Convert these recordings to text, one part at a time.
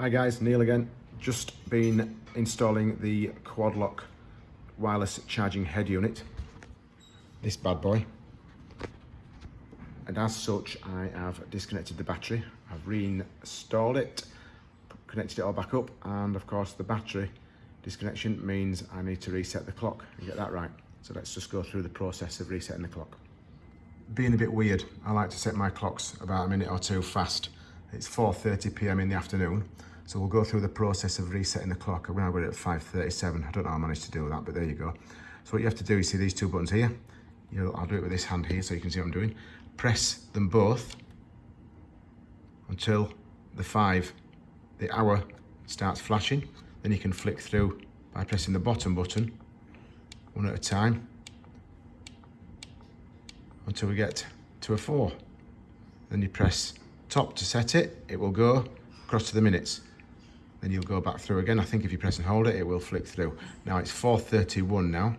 Hi guys, Neil again. Just been installing the quad lock wireless charging head unit. This bad boy. And as such, I have disconnected the battery. I've reinstalled it, connected it all back up, and of course the battery disconnection means I need to reset the clock and get that right. So let's just go through the process of resetting the clock. Being a bit weird, I like to set my clocks about a minute or two fast. It's 4.30 p.m. in the afternoon. So we'll go through the process of resetting the clock. We're now at 5.37. I don't know how I managed to do that, but there you go. So what you have to do, you see these two buttons here? You'll, I'll do it with this hand here so you can see what I'm doing. Press them both until the five, the hour starts flashing. Then you can flick through by pressing the bottom button one at a time until we get to a four. Then you press top to set it, it will go across to the minutes then you'll go back through again. I think if you press and hold it, it will flick through. Now it's 4.31 now.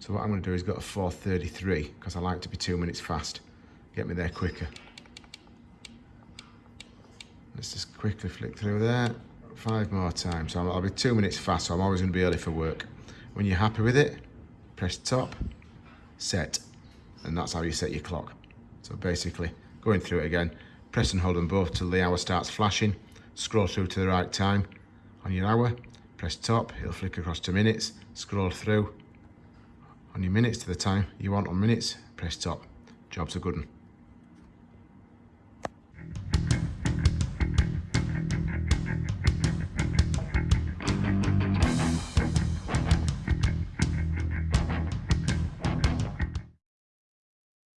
So what I'm gonna do is go to 4.33 because I like to be two minutes fast. Get me there quicker. Let's just quickly flick through there. Five more times. So I'll be two minutes fast, so I'm always gonna be early for work. When you're happy with it, press top, set, and that's how you set your clock. So basically, going through it again, press and hold them both till the hour starts flashing, scroll through to the right time on your hour, press top, it'll flick across to minutes, scroll through on your minutes to the time you want on minutes, press top. Job's a good one.